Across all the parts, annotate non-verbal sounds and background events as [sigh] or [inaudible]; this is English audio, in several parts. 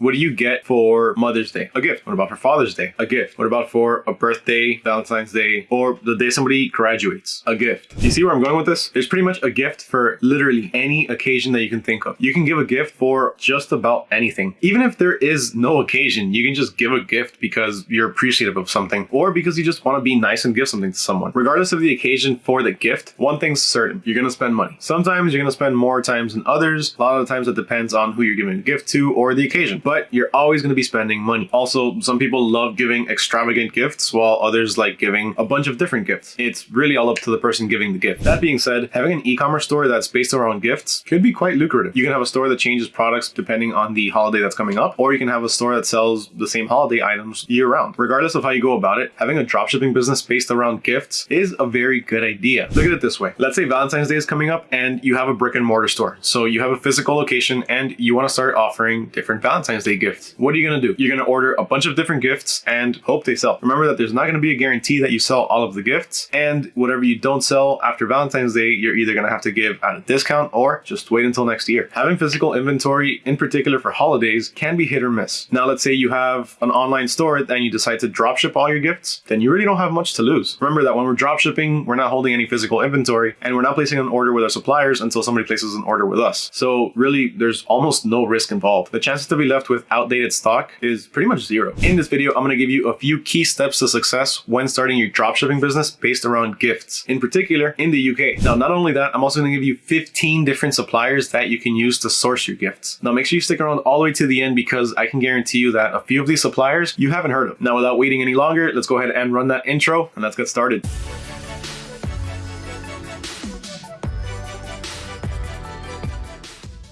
What do you get for Mother's Day? A gift. What about for Father's Day? A gift. What about for a birthday, Valentine's Day, or the day somebody graduates? A gift. You see where I'm going with this? There's pretty much a gift for literally any occasion that you can think of. You can give a gift for just about anything. Even if there is no occasion, you can just give a gift because you're appreciative of something or because you just want to be nice and give something to someone. Regardless of the occasion for the gift, one thing's certain. You're going to spend money. Sometimes you're going to spend more times than others. A lot of the times it depends on who you're giving a gift to or the occasion but you're always going to be spending money. Also, some people love giving extravagant gifts while others like giving a bunch of different gifts. It's really all up to the person giving the gift. That being said, having an e-commerce store that's based around gifts could be quite lucrative. You can have a store that changes products depending on the holiday that's coming up, or you can have a store that sells the same holiday items year round. Regardless of how you go about it, having a dropshipping business based around gifts is a very good idea. Look at it this way. Let's say Valentine's Day is coming up and you have a brick and mortar store. So you have a physical location and you want to start offering different Valentine's Valentine's Day. What are you going to do? You're going to order a bunch of different gifts and hope they sell. Remember that there's not to be a guarantee that you sell all of the gifts and whatever you don't sell after Valentine's Day, you're either to have to give at a discount or just wait until next year. Having physical inventory, in particular for holidays, can be hit or miss. Now, let's say you have an online store and you decide to drop ship all your gifts, then you really don't have much to lose. Remember that when we're drop shipping, we're not holding any physical inventory and we're not placing an order with our suppliers until somebody places an order with us. So really, there's almost no risk involved. The chances to be left with outdated stock is pretty much zero. In this video, I'm going to give you a few key steps to success when starting your dropshipping business based around gifts, in particular in the UK. Now, not only that, I'm also going to give you 15 different suppliers that you can use to source your gifts. Now, make sure you stick around all the way to the end because I can guarantee you that a few of these suppliers you haven't heard of. Now, without waiting any longer, let's go ahead and run that intro and let's get started.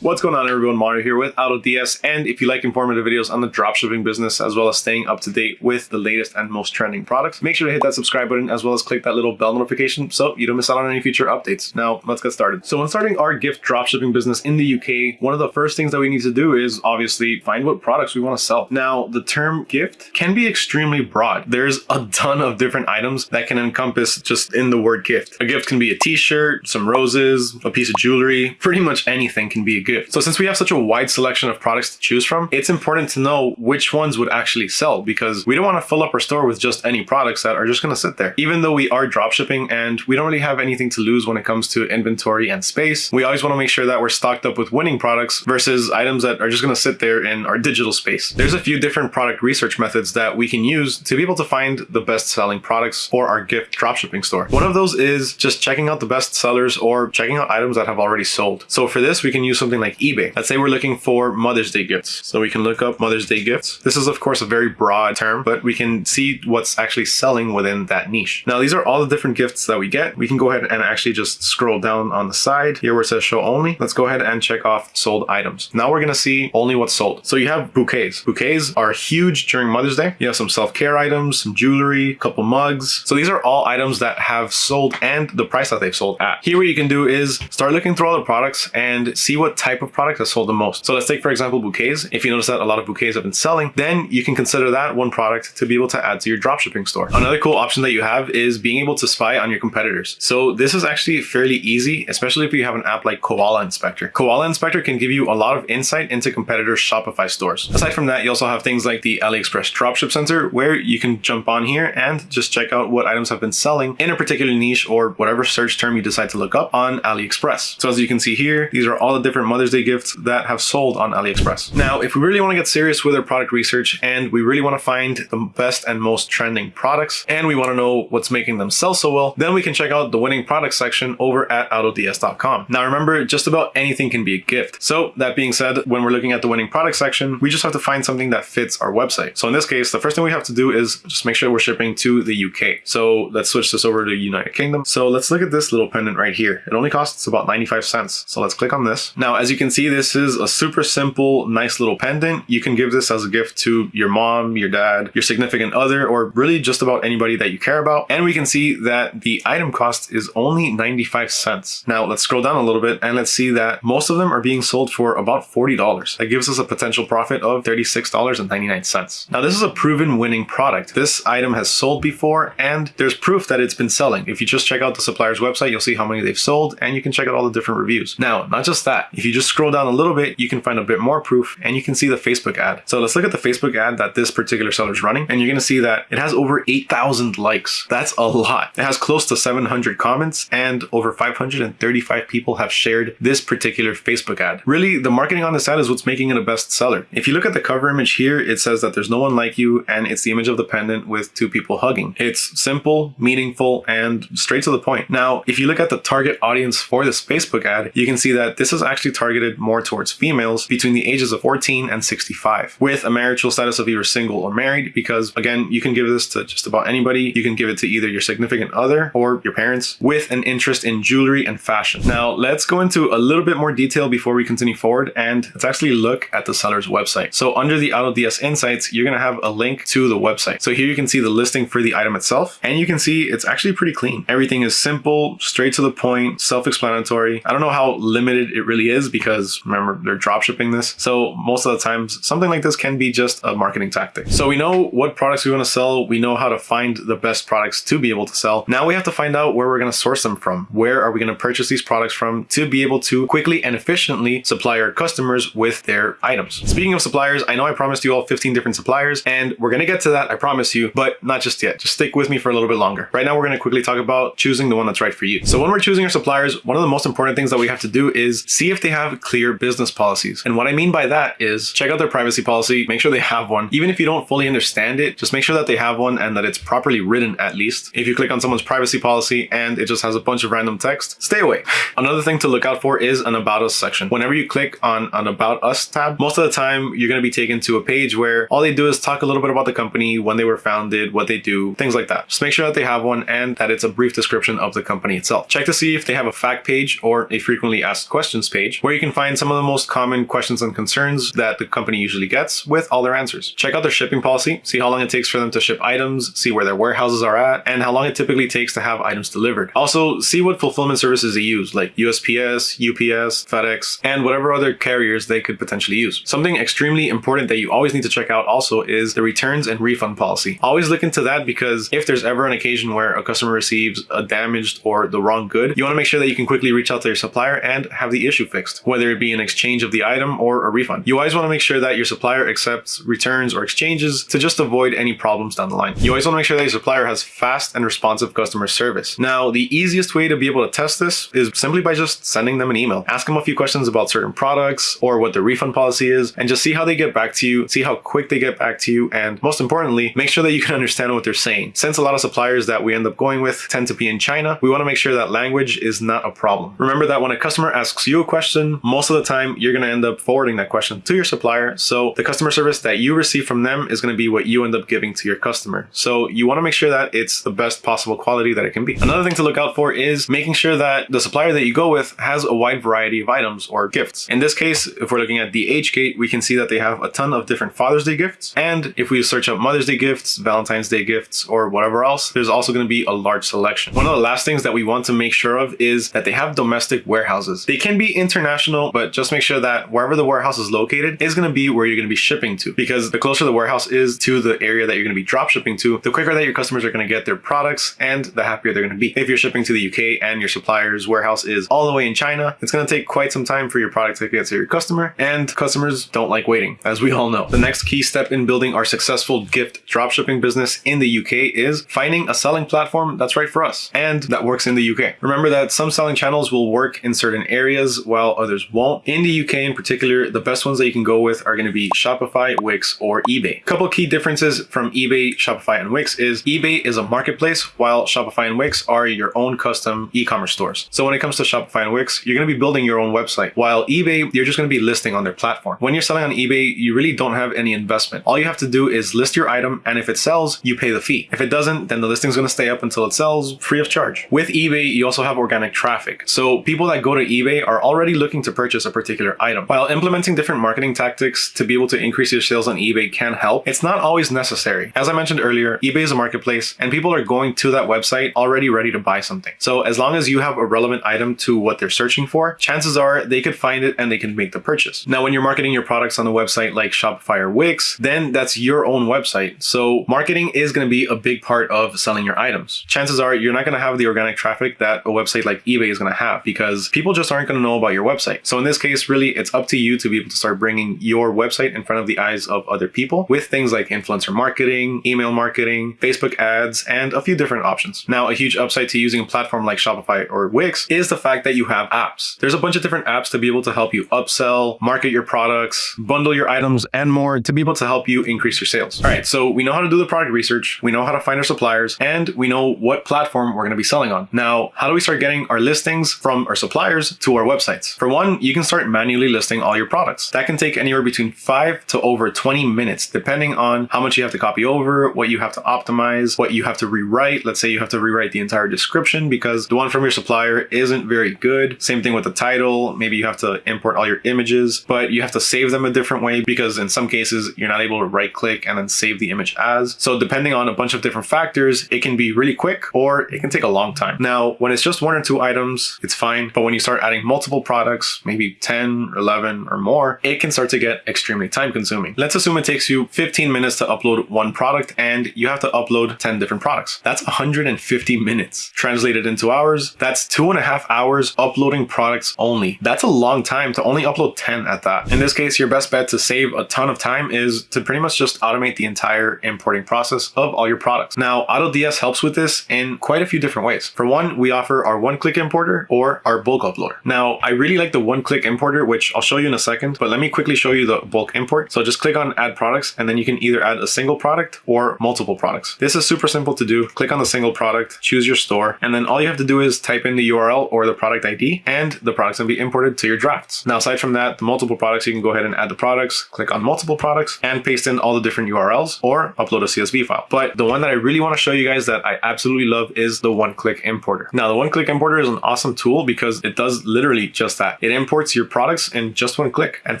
What's going on everyone, Mario here with AutoDS and if you like informative videos on the dropshipping business as well as staying up to date with the latest and most trending products, make sure to hit that subscribe button as well as click that little bell notification so you don't miss out on any future updates. Now let's get started. So when starting our gift dropshipping business in the UK, one of the first things that we need to do is obviously find what products we want to sell. Now the term gift can be extremely broad. There's a ton of different items that can encompass just in the word gift. A gift can be a t-shirt, some roses, a piece of jewelry, pretty much anything can be a gift gift. So since we have such a wide selection of products to choose from, it's important to know which ones would actually sell because we don't want to fill up our store with just any products that are just going to sit there. Even though we are dropshipping and we don't really have anything to lose when it comes to inventory and space, we always want to make sure that we're stocked up with winning products versus items that are just going to sit there in our digital space. There's a few different product research methods that we can use to be able to find the best selling products for our gift dropshipping store. One of those is just checking out the best sellers or checking out items that have already sold. So for this, we can use something like eBay. Let's say we're looking for Mother's Day gifts. So we can look up Mother's Day gifts. This is of course a very broad term, but we can see what's actually selling within that niche. Now these are all the different gifts that we get. We can go ahead and actually just scroll down on the side here where it says show only. Let's go ahead and check off sold items. Now we're going to see only what's sold. So you have bouquets. Bouquets are huge during Mother's Day. You have some self-care items, some jewelry, a couple mugs. So these are all items that have sold and the price that they've sold at. Here what you can do is start looking through all the products and see what type of product has sold the most. So let's take, for example, bouquets. If you notice that a lot of bouquets have been selling, then you can consider that one product to be able to add to your dropshipping store. Another cool option that you have is being able to spy on your competitors. So this is actually fairly easy, especially if you have an app like Koala Inspector. Koala Inspector can give you a lot of insight into competitors' Shopify stores. Aside from that, you also have things like the AliExpress Dropship Center, where you can jump on here and just check out what items have been selling in a particular niche or whatever search term you decide to look up on AliExpress. So as you can see here, these are all the different Mother's Day gifts that have sold on AliExpress. Now, if we really want to get serious with our product research and we really want to find the best and most trending products and we want to know what's making them sell so well, then we can check out the winning product section over at autods.com. Now remember, just about anything can be a gift. So that being said, when we're looking at the winning product section, we just have to find something that fits our website. So in this case, the first thing we have to do is just make sure we're shipping to the UK. So let's switch this over to United Kingdom. So let's look at this little pendant right here. It only costs about 95 cents. So let's click on this. Now, as you can see, this is a super simple, nice little pendant. You can give this as a gift to your mom, your dad, your significant other, or really just about anybody that you care about. And we can see that the item cost is only 95 cents. Now let's scroll down a little bit and let's see that most of them are being sold for about $40. That gives us a potential profit of $36.99. Now this is a proven winning product. This item has sold before and there's proof that it's been selling. If you just check out the supplier's website, you'll see how many they've sold and you can check out all the different reviews. Now, not just that, if you just just scroll down a little bit, you can find a bit more proof and you can see the Facebook ad. So let's look at the Facebook ad that this particular seller is running. And you're going to see that it has over 8,000 likes. That's a lot. It has close to 700 comments and over 535 people have shared this particular Facebook ad. Really, the marketing on this ad is what's making it a bestseller. If you look at the cover image here, it says that there's no one like you and it's the image of the pendant with two people hugging. It's simple, meaningful, and straight to the point. Now, if you look at the target audience for this Facebook ad, you can see that this is actually targeted more towards females between the ages of 14 and 65 with a marital status of either single or married because again, you can give this to just about anybody. You can give it to either your significant other or your parents with an interest in jewelry and fashion. Now let's go into a little bit more detail before we continue forward and let's actually look at the seller's website. So under the AutoDS Insights, you're going to have a link to the website. So here you can see the listing for the item itself and you can see it's actually pretty clean. Everything is simple, straight to the point, self-explanatory. I don't know how limited it really is because remember they're drop shipping this. So most of the times something like this can be just a marketing tactic. So we know what products we want to sell. We know how to find the best products to be able to sell. Now we have to find out where we're going to source them from. Where are we going to purchase these products from to be able to quickly and efficiently supply our customers with their items. Speaking of suppliers, I know I promised you all 15 different suppliers and we're going to get to that. I promise you, but not just yet. Just stick with me for a little bit longer. Right now, we're going to quickly talk about choosing the one that's right for you. So when we're choosing our suppliers, one of the most important things that we have to do is see if they have clear business policies. And what I mean by that is check out their privacy policy, make sure they have one. Even if you don't fully understand it, just make sure that they have one and that it's properly written at least. If you click on someone's privacy policy and it just has a bunch of random text, stay away. [laughs] Another thing to look out for is an about us section. Whenever you click on an about us tab, most of the time you're going to be taken to a page where all they do is talk a little bit about the company, when they were founded, what they do, things like that. Just make sure that they have one and that it's a brief description of the company itself. Check to see if they have a fact page or a frequently asked questions page where you can find some of the most common questions and concerns that the company usually gets with all their answers. Check out their shipping policy, see how long it takes for them to ship items, see where their warehouses are at, and how long it typically takes to have items delivered. Also, see what fulfillment services they use, like USPS, UPS, FedEx, and whatever other carriers they could potentially use. Something extremely important that you always need to check out also is the returns and refund policy. Always look into that because if there's ever an occasion where a customer receives a damaged or the wrong good, you want to make sure that you can quickly reach out to your supplier and have the issue fixed, whether it be an exchange of the item or a refund. You always want to make sure that your supplier accepts returns or exchanges to just avoid any problems down the line. You always want to make sure that your supplier has fast and responsive customer service. Now, the easiest way to be able to test this is simply by just sending them an email. Ask them a few questions about certain products or what the refund policy is and just see how they get back to you, see how quick they get back to you, and most importantly, make sure that you can understand what they're saying. Since a lot of suppliers that we end up going with tend to be in China, we want to make sure that language is not a problem. Remember that when a customer asks you a question, most of the time you're going to end up forwarding that question to your supplier. So the customer service that you receive from them is going to be what you end up giving to your customer. So you want to make sure that it's the best possible quality that it can be. Another thing to look out for is making sure that the supplier that you go with has a wide variety of items or gifts. In this case, if we're looking at DHgate, we can see that they have a ton of different Father's Day gifts. And if we search up Mother's Day gifts, Valentine's Day gifts, or whatever else, there's also going to be a large selection. One of the last things that we want to make sure of is that they have domestic warehouses. They can be international, but just make sure that wherever the warehouse is located is going to be where you're going to be shipping to. Because the closer the warehouse is to the area that you're going to be drop shipping to, the quicker that your customers are going to get their products and the happier they're going to be. If you're shipping to the UK and your supplier's warehouse is all the way in China, it's going to take quite some time for your product to get to your customer and customers don't like waiting, as we all know. The next key step in building our successful gift dropshipping business in the UK is finding a selling platform that's right for us and that works in the UK. Remember that some selling channels will work in certain areas while others won't. In the UK in particular, the best ones that you can go with are going to be Shopify, Wix, or eBay. A couple key differences from eBay, Shopify, and Wix is eBay is a marketplace while Shopify and Wix are your own custom e-commerce stores. So when it comes to Shopify and Wix, you're going to be building your own website while eBay, you're just going to be listing on their platform. When you're selling on eBay, you really don't have any investment. All you have to do is list your item and if it sells, you pay the fee. If it doesn't, then the listing is going to stay up until it sells free of charge. With eBay, you also have organic traffic. So people that go to eBay are already looking to purchase a particular item. While implementing different marketing tactics to be able to increase your sales on eBay can help, it's not always necessary. As I mentioned earlier, eBay is a marketplace and people are going to that website already ready to buy something. So as long as you have a relevant item to what they're searching for, chances are they could find it and they can make the purchase. Now, when you're marketing your products on a website like Shopify or Wix, then that's your own website. So marketing is going to be a big part of selling your items. Chances are you're not going to have the organic traffic that a website like eBay is going to have because people just aren't going to know about your website website. So in this case, really, it's up to you to be able to start bringing your website in front of the eyes of other people with things like influencer marketing, email marketing, Facebook ads, and a few different options. Now, a huge upside to using a platform like Shopify or Wix is the fact that you have apps. There's a bunch of different apps to be able to help you upsell, market your products, bundle your items, and more to be able to help you increase your sales. All right, so we know how to do the product research, we know how to find our suppliers, and we know what platform we're going to be selling on. Now, how do we start getting our listings from our suppliers to our websites? For one, you can start manually listing all your products. That can take anywhere between five to over 20 minutes, depending on how much you have to copy over, what you have to optimize, what you have to rewrite. Let's say you have to rewrite the entire description because the one from your supplier isn't very good. Same thing with the title. Maybe you have to import all your images, but you have to save them a different way because in some cases you're not able to right click and then save the image as. So depending on a bunch of different factors, it can be really quick or it can take a long time. Now, when it's just one or two items, it's fine. But when you start adding multiple products, maybe 10, 11 or more, it can start to get extremely time consuming. Let's assume it takes you 15 minutes to upload one product and you have to upload 10 different products. That's 150 minutes. Translated into hours, that's two and a half hours uploading products only. That's a long time to only upload 10 at that. In this case, your best bet to save a ton of time is to pretty much just automate the entire importing process of all your products. Now, AutoDS helps with this in quite a few different ways. For one, we offer our one-click importer or our bulk uploader. Now, I really the one-click importer, which I'll show you in a second, but let me quickly show you the bulk import. So just click on add products, and then you can either add a single product or multiple products. This is super simple to do. Click on the single product, choose your store, and then all you have to do is type in the URL or the product ID, and the product's gonna be imported to your drafts. Now, aside from that, the multiple products, you can go ahead and add the products, click on multiple products, and paste in all the different URLs or upload a CSV file. But the one that I really wanna show you guys that I absolutely love is the one-click importer. Now, the one-click importer is an awesome tool because it does literally just that. It imports your products in just one click. And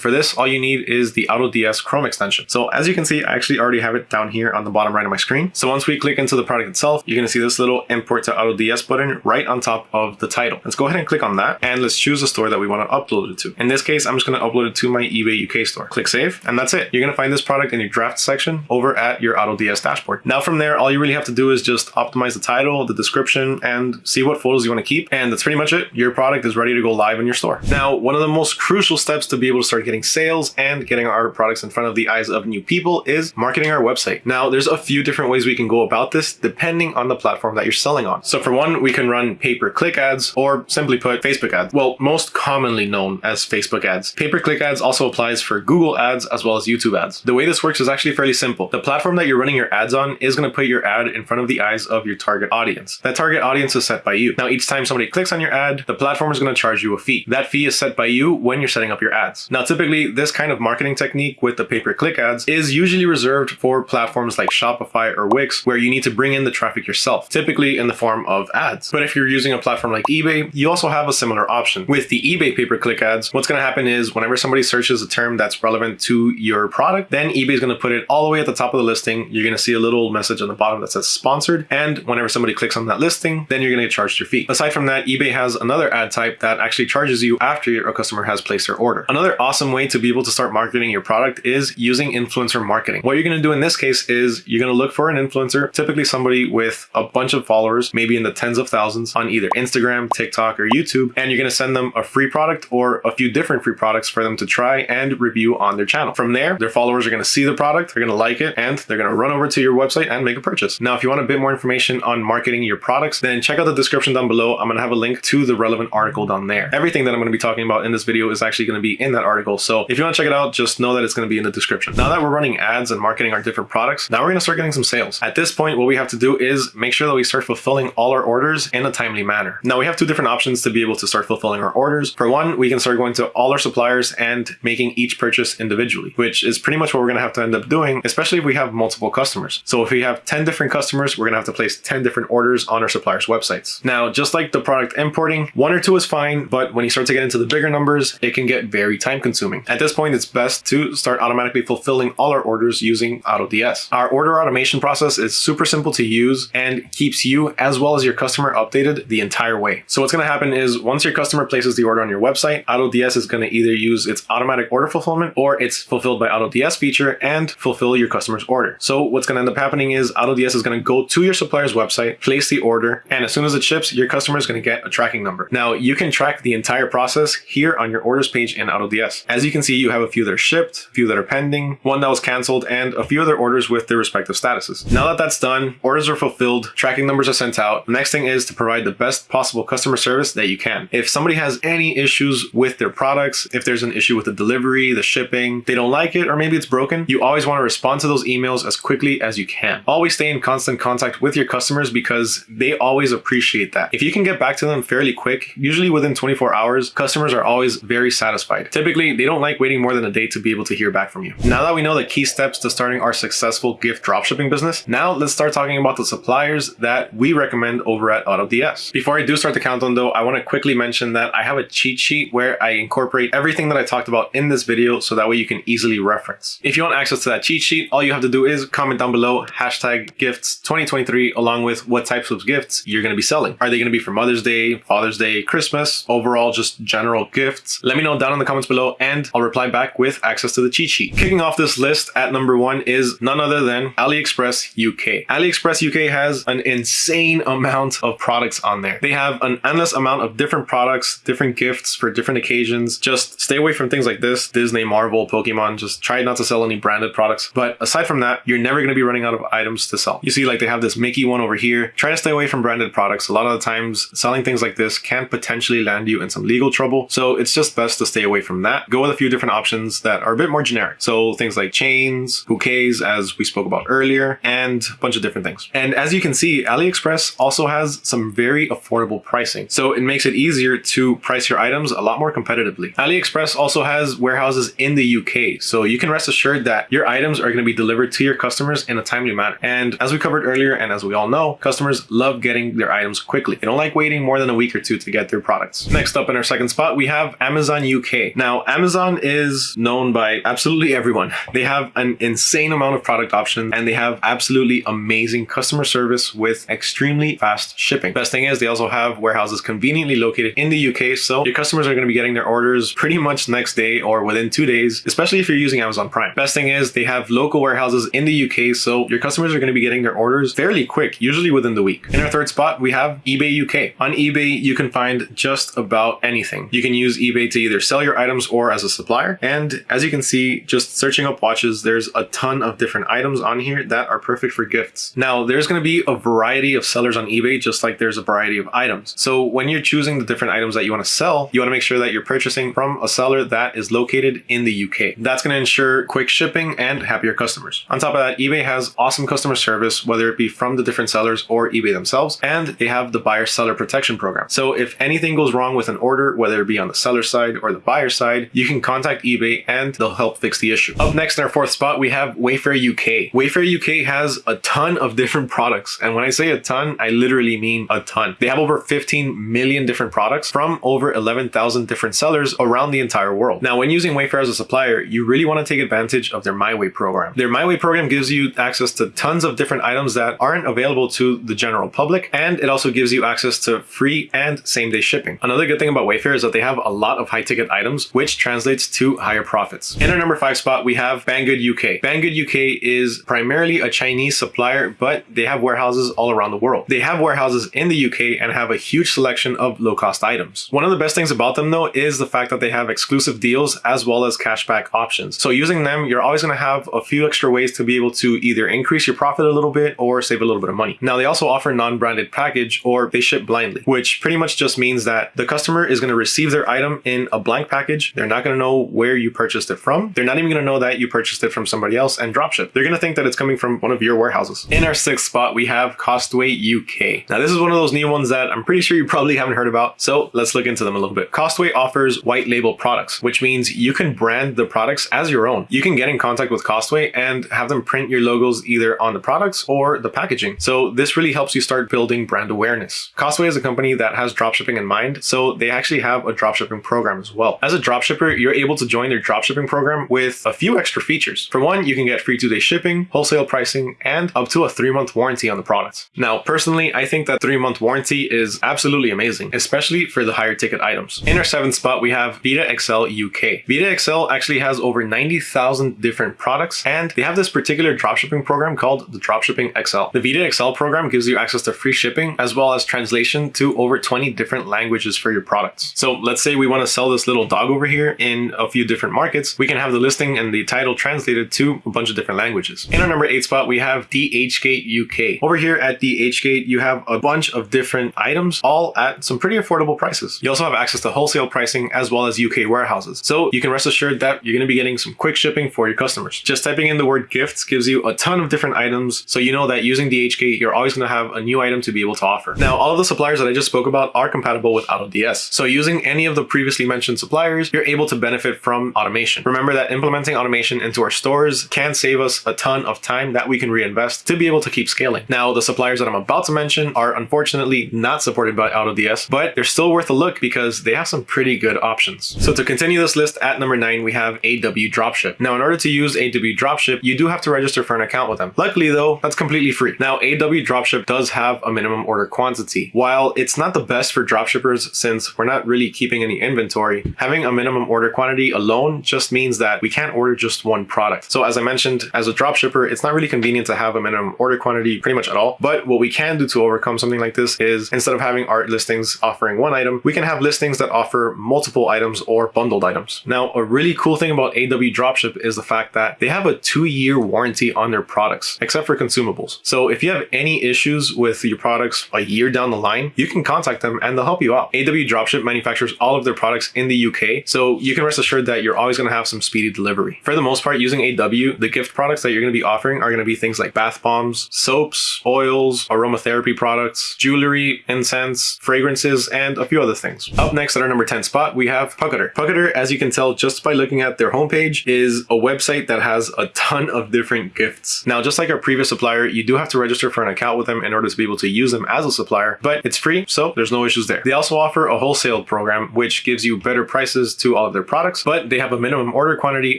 for this, all you need is the AutoDS Chrome extension. So as you can see, I actually already have it down here on the bottom right of my screen. So once we click into the product itself, you're gonna see this little import to AutoDS button right on top of the title. Let's go ahead and click on that and let's choose the store that we wanna upload it to. In this case, I'm just gonna upload it to my eBay UK store. Click save and that's it. You're gonna find this product in your draft section over at your AutoDS dashboard. Now from there, all you really have to do is just optimize the title, the description, and see what photos you wanna keep. And that's pretty much it. Your product is ready to go live in your store. Now, one of the most crucial steps to be able to start getting sales and getting our products in front of the eyes of new people is marketing our website. Now, there's a few different ways we can go about this depending on the platform that you're selling on. So for one, we can run pay-per-click ads or simply put Facebook ads. Well, most commonly known as Facebook ads. Pay-per-click ads also applies for Google ads as well as YouTube ads. The way this works is actually fairly simple. The platform that you're running your ads on is going to put your ad in front of the eyes of your target audience. That target audience is set by you. Now, each time somebody clicks on your ad, the platform is going to charge you a fee. That fee is set by you when you're setting up your ads. Now, typically this kind of marketing technique with the pay-per-click ads is usually reserved for platforms like Shopify or Wix, where you need to bring in the traffic yourself, typically in the form of ads. But if you're using a platform like eBay, you also have a similar option. With the eBay pay-per-click ads, what's going to happen is whenever somebody searches a term that's relevant to your product, then eBay is going to put it all the way at the top of the listing. You're going to see a little message on the bottom that says sponsored. And whenever somebody clicks on that listing, then you're going to get charged your fee. Aside from that, eBay has another ad type that actually charges you after a customer has placed their order. Another awesome way to be able to start marketing your product is using influencer marketing. What you're going to do in this case is you're going to look for an influencer, typically somebody with a bunch of followers, maybe in the tens of thousands on either Instagram, TikTok, or YouTube, and you're going to send them a free product or a few different free products for them to try and review on their channel. From there, their followers are going to see the product, they're going to like it, and they're going to run over to your website and make a purchase. Now, if you want a bit more information on marketing your products, then check out the description down below. I'm going to have a link to the relevant article down there. Everything that I'm going to be talking about in this video is actually going to be in that article. So if you want to check it out, just know that it's going to be in the description. Now that we're running ads and marketing our different products, now we're going to start getting some sales. At this point, what we have to do is make sure that we start fulfilling all our orders in a timely manner. Now we have two different options to be able to start fulfilling our orders. For one, we can start going to all our suppliers and making each purchase individually, which is pretty much what we're going to have to end up doing, especially if we have multiple customers. So if we have 10 different customers, we're going to have to place 10 different orders on our suppliers' websites. Now, just like the product importing, one or two is fine, but when you start to get into the bigger numbers, it can get very time consuming. At this point, it's best to start automatically fulfilling all our orders using AutoDS. Our order automation process is super simple to use and keeps you as well as your customer updated the entire way. So what's going to happen is once your customer places the order on your website, AutoDS is going to either use its automatic order fulfillment or it's fulfilled by AutoDS feature and fulfill your customer's order. So what's going to end up happening is AutoDS is going to go to your supplier's website, place the order, and as soon as it ships, your customer is going to get a tracking number. Now you can track the entire process process here on your orders page in AutoDS. As you can see, you have a few that are shipped, a few that are pending, one that was canceled, and a few other orders with their respective statuses. Now that that's done, orders are fulfilled, tracking numbers are sent out. The next thing is to provide the best possible customer service that you can. If somebody has any issues with their products, if there's an issue with the delivery, the shipping, they don't like it, or maybe it's broken, you always want to respond to those emails as quickly as you can. Always stay in constant contact with your customers because they always appreciate that. If you can get back to them fairly quick, usually within 24 hours, customers are always very satisfied. Typically, they don't like waiting more than a day to be able to hear back from you. Now that we know the key steps to starting our successful gift dropshipping business, now let's start talking about the suppliers that we recommend over at AutoDS. Before I do start the countdown though, I want to quickly mention that I have a cheat sheet where I incorporate everything that I talked about in this video so that way you can easily reference. If you want access to that cheat sheet, all you have to do is comment down below hashtag gifts 2023 along with what types of gifts you're going to be selling. Are they going to be for Mother's Day, Father's Day, Christmas, overall just general gifts? Let me know down in the comments below and I'll reply back with access to the cheat sheet. Kicking off this list at number one is none other than AliExpress UK. AliExpress UK has an insane amount of products on there. They have an endless amount of different products, different gifts for different occasions. Just stay away from things like this, Disney, Marvel, Pokemon, just try not to sell any branded products. But aside from that, you're never going to be running out of items to sell. You see like they have this Mickey one over here. Try to stay away from branded products. A lot of the times selling things like this can potentially land you in some legal trouble. So it's just best to stay away from that. Go with a few different options that are a bit more generic. So things like chains, bouquets, as we spoke about earlier, and a bunch of different things. And as you can see, AliExpress also has some very affordable pricing. So it makes it easier to price your items a lot more competitively. AliExpress also has warehouses in the UK. So you can rest assured that your items are going to be delivered to your customers in a timely manner. And as we covered earlier, and as we all know, customers love getting their items quickly. They don't like waiting more than a week or two to get their products. Next up in our second spot, we have Amazon UK. Now, Amazon is known by absolutely everyone. They have an insane amount of product options and they have absolutely amazing customer service with extremely fast shipping. Best thing is they also have warehouses conveniently located in the UK. So your customers are going to be getting their orders pretty much next day or within two days, especially if you're using Amazon Prime. Best thing is they have local warehouses in the UK. So your customers are going to be getting their orders fairly quick, usually within the week. In our third spot, we have eBay UK. On eBay, you can find just about anything. You can use eBay to either sell your items or as a supplier. And as you can see, just searching up watches, there's a ton of different items on here that are perfect for gifts. Now, there's going to be a variety of sellers on eBay, just like there's a variety of items. So when you're choosing the different items that you want to sell, you want to make sure that you're purchasing from a seller that is located in the UK. That's going to ensure quick shipping and happier customers. On top of that, eBay has awesome customer service, whether it be from the different sellers or eBay themselves, and they have the buyer seller protection program. So if anything goes wrong with an order, whether it be on the seller side or the buyer side, you can contact eBay and they'll help fix the issue. Up next in our fourth spot, we have Wayfair UK. Wayfair UK has a ton of [laughs] different products. And when I say a ton, I literally mean a ton. They have over 15 million different products from over 11,000 different sellers around the entire world. Now, when using Wayfair as a supplier, you really want to take advantage of their MyWay program. Their MyWay program gives you access to tons of different items that aren't available to the general public, and it also gives you access to free and same day shipping. Another good thing about Wayfair is that they have a lot of high ticket items, which translates to higher profits. In our number five spot, we have Banggood UK. Banggood UK is primarily a Chinese supplier, but they have warehouses all around the world. They have warehouses in the UK and have a huge selection of low cost items. One of the best things about them though is the fact that they have exclusive deals as well as cashback options. So using them, you're always going to have a few extra ways to be able to either increase your profit a little bit or save a little bit of money. Now they also offer non-branded package or they ship blindly, which pretty much just means that the customer is going to receive their item in a blank package. They're not going to know where you purchased it from. They're not even going to know that you purchased it from somebody else and dropship. They're going to think that it's coming from one of your warehouses. In our sixth spot, we have Costway UK. Now this is one of those new ones that I'm pretty sure you probably haven't heard about. So let's look into them a little bit. Costway offers white label products, which means you can brand the products as your own. You can get in contact with Costway and have them print your logos either on the products or the packaging. So this really helps you start building brand awareness. Costway is a company that has dropshipping in mind, so they actually have a dropshipping program as well. As a dropshipper, you're able to join their dropshipping program with a few extra features. For one, you can get free two-day shipping, wholesale pricing, and up to a three-month warranty on the products. Now, personally, I think that three-month warranty is absolutely amazing, especially for the higher ticket items. In our seventh spot, we have Vita XL UK. vidaXL actually has over 90,000 different products, and they have this particular dropshipping program called the Dropshipping XL. The vidaXL program gives you access to free shipping as well as translation to over 20 different languages for your products. So let's say we want to sell this little dog over here in a few different markets. We can have the listing and the title translated to a bunch of different languages. In our number eight spot, we have DHgate UK. Over here at DHgate, you have a bunch of different items, all at some pretty affordable prices. You also have access to wholesale pricing as well as UK warehouses. So you can rest assured that you're going to be getting some quick shipping for your customers. Just typing in the word gifts gives you a ton of different items. So you know that using DHgate, you're always going to have a new item to be able to offer. Now, all of the suppliers that I just spoke about are compatible with AutoDS. So using any of the previously mentioned suppliers, you're able to benefit from automation. Remember that implementing automation into our stores can save us a ton of time that we can reinvest to be able to keep scaling. Now, the suppliers that I'm about to mention are unfortunately not supported by AutoDS, but they're still worth a look because they have some pretty good options. So to continue this list at number nine, we have AW Dropship. Now, in order to use AW Dropship, you do have to register for an account with them. Luckily though, that's completely free. Now, AW Dropship does have a minimum order quantity. While it's not the best for dropshippers since we're not really keeping any inventory, having a minimum order quantity alone just means that we can't order just one product. So as I mentioned, as a dropshipper, it's not really convenient to have a minimum order quantity pretty much at all. But what we can do to overcome something like this is instead of having art listings offering one item, we can have listings that offer multiple items or bundled items. Now, a really cool thing about AW Dropship is the fact that they have a two-year warranty on their products, except for consumables. So if you have any issues with your products a year down the line, you can contact them and they'll help you out. AW Dropship manufactures all of their products in the UK, so you can rest assured that you're always going to have some speedy delivery. For the most part, using AW, the gift products that you're going to be offering are going to be things like bath bombs, soaps, oils, aromatherapy products, jewelry, incense, fragrances, and a few other things. Up next at our number 10 spot, we have Puckator. Puckator, as you can tell just by looking at their homepage, is a website that has a ton of different gifts. Now, just like our previous supplier, you do have to register for an account with them in order to be able to use them as a supplier, but it's free, so there's no issues there. They also offer a wholesale program, which gives you better prices to all of their products, but they have a minimum order quantity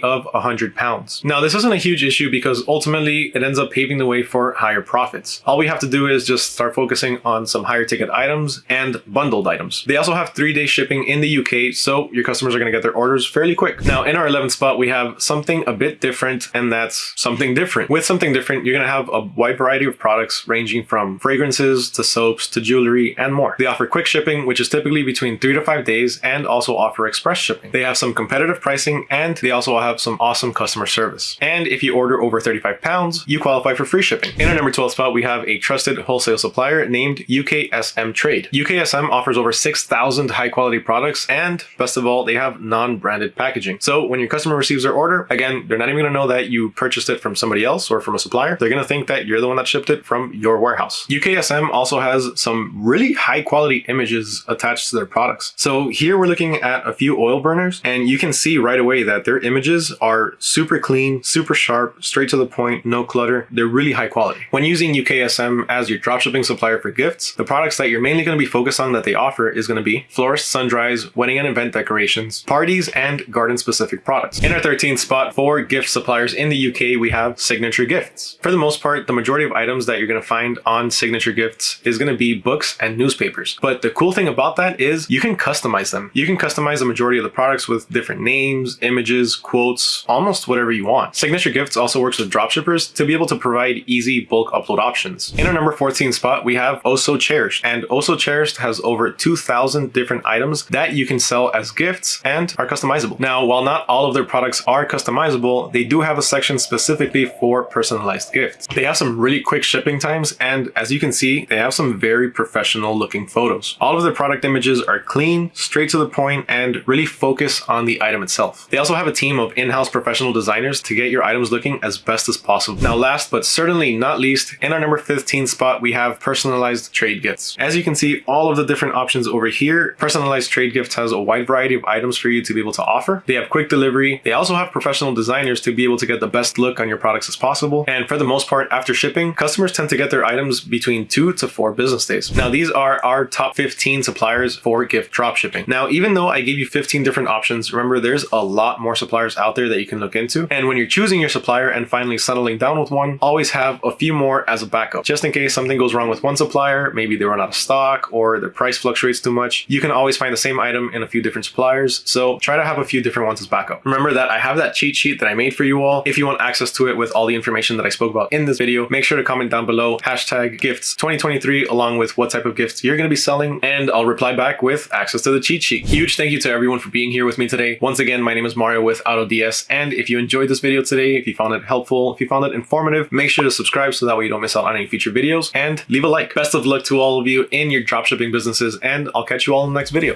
of 100 pounds. Now, this isn't a huge issue because ultimately it ends up paving the way for higher profits. All we have to do is just start focusing on some higher ticket items and bundled items. They also have three day shipping in the UK, so your customers are going to get their orders fairly quick. Now, in our 11th spot, we have something a bit different, and that's something different. With something different, you're going to have a wide variety of products ranging from fragrances to soaps to jewelry and more. They offer quick shipping, which is typically between three to five days, and also offer express shipping. They have some competitive pricing, and they also have some awesome customer service. And if you order over 35 pounds, you qualify for free shipping. In our number 12 spot, we have a trusted wholesale supplier named UKSM Trade. UKSM offers over 6,000 high quality products, and best of all, they have non-branded packaging. So when your customer receives their order, again, they're not even gonna know that you purchased it from somebody else or from a supplier. They're gonna think that you're the one that shipped it from your warehouse. UKSM also has some really high quality images attached to their products. So here we're looking at a few oil burners, and you can see right away that their images are super clean, super sharp, straight to the point, no clutter. They're really high quality. When using UKSM as your dropshipping supplier for gifts, the products that you're mainly going to be focused on that they offer is going to be florist sundries, wedding and event decorations, parties, and garden specific products. In our 13th spot for gift suppliers in the UK, we have Signature Gifts. For the most part, the majority of items that you're going to find on Signature Gifts is going to be books and newspapers. But the cool thing about that is you can customize them. You can customize the majority of the products with different names, images, quotes, almost whatever you want. Signature Gifts also works with dropshippers to be able to provide easy bulk upload options. In our number 14 spot, we have Oso Cherished. And Oso Cherished has over 2,000 different items that you can sell as gifts and are customizable. Now, while not all of their products are customizable, they do have a section specifically for personalized gifts. They have some really quick shipping times, and as you can see, they have some very professional looking photos. All of their product images are clean, straight to the point, and really focus on the item itself. They also have a team of in-house professional designers to get your items looking as best as possible. Now, last but certainly not least, in our number 15 spot, we have personalized trade gifts. As you can see, all of the different options over here, personalized trade gifts has a wide variety of items for you to be able to offer. They have quick delivery. They also have professional designers to be able to get the best look on your products as possible. And for the most part, after shipping, customers tend to get their items between two to four business days. Now, these are our top 15 suppliers for gift drop shipping. Now, even though I gave you 15 different options, remember there's a lot more suppliers out there that you can look into. And when you're choosing your supplier and finally settling down with one, always have a few more as a backup. Just in case something goes wrong with one supplier, maybe they run out of stock or the price fluctuates too much, you can always find the same item in a few different suppliers. So try to have a few different ones as backup. Remember that I have that cheat sheet that I made for you all. If you want access to it with all the information that I spoke about in this video, make sure to comment down below hashtag gifts 2023 along with what type of gifts you're going to be selling and I'll reply back with access access to the cheat sheet. Huge thank you to everyone for being here with me today. Once again, my name is Mario with AutoDS, and if you enjoyed this video today, if you found it helpful, if you found it informative, make sure to subscribe so that way you don't miss out on any future videos, and leave a like. Best of luck to all of you in your dropshipping businesses, and I'll catch you all in the next video.